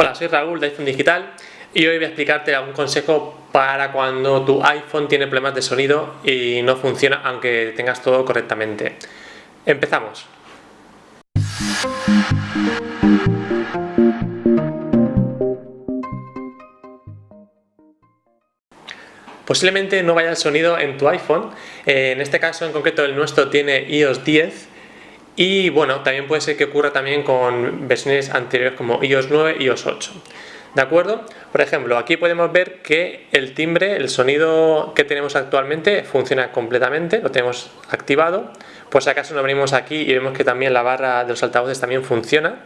Hola, soy Raúl de iPhone Digital y hoy voy a explicarte algún consejo para cuando tu iPhone tiene problemas de sonido y no funciona aunque tengas todo correctamente. Empezamos. Posiblemente no vaya el sonido en tu iPhone, eh, en este caso en concreto el nuestro tiene iOS 10 y bueno, también puede ser que ocurra también con versiones anteriores como iOS 9 y iOS 8. ¿De acuerdo? Por ejemplo, aquí podemos ver que el timbre, el sonido que tenemos actualmente funciona completamente, lo tenemos activado. Pues si acaso lo abrimos aquí y vemos que también la barra de los altavoces también funciona.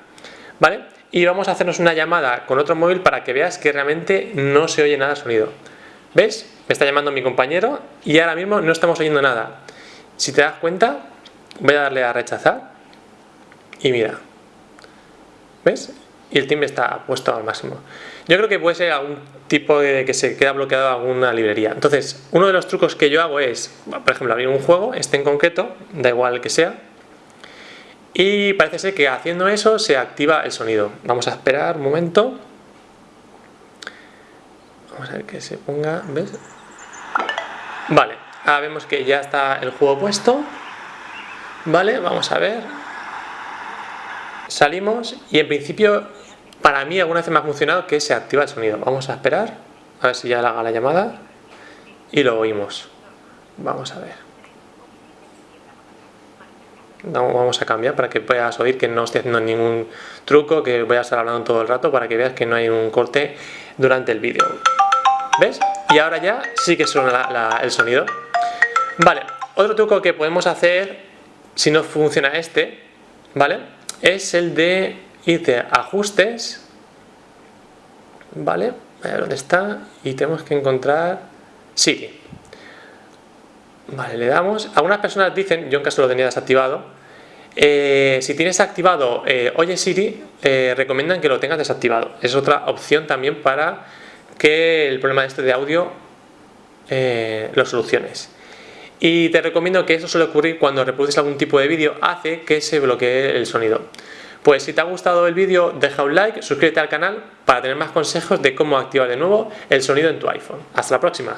¿Vale? Y vamos a hacernos una llamada con otro móvil para que veas que realmente no se oye nada de sonido. ¿Ves? Me está llamando mi compañero y ahora mismo no estamos oyendo nada. Si te das cuenta, voy a darle a rechazar y mira, ¿ves? Y el timbre está puesto al máximo. Yo creo que puede ser algún tipo de que se queda bloqueado alguna librería. Entonces, uno de los trucos que yo hago es, por ejemplo, abrir un juego, este en concreto, da igual que sea, y parece ser que haciendo eso se activa el sonido. Vamos a esperar un momento. Vamos a ver que se ponga, ¿ves? Vale, ahora vemos que ya está el juego puesto. Vale, vamos a ver. Salimos y en principio para mí alguna vez me ha funcionado que se activa el sonido. Vamos a esperar, a ver si ya le haga la llamada y lo oímos. Vamos a ver. vamos a cambiar para que puedas oír que no estoy haciendo ningún truco, que voy a estar hablando todo el rato para que veas que no hay un corte durante el vídeo. ¿Ves? Y ahora ya sí que suena el sonido. Vale, otro truco que podemos hacer si no funciona este, ¿vale? Es el de irte a ajustes, ¿vale? A dónde está y tenemos que encontrar Siri. Vale, le damos. Algunas personas dicen, yo en caso lo tenía desactivado, eh, si tienes activado eh, Oye Siri, eh, recomiendan que lo tengas desactivado. Es otra opción también para que el problema este de audio lo soluciones. Y te recomiendo que eso suele ocurrir cuando reproduces algún tipo de vídeo, hace que se bloquee el sonido. Pues si te ha gustado el vídeo, deja un like, suscríbete al canal para tener más consejos de cómo activar de nuevo el sonido en tu iPhone. ¡Hasta la próxima!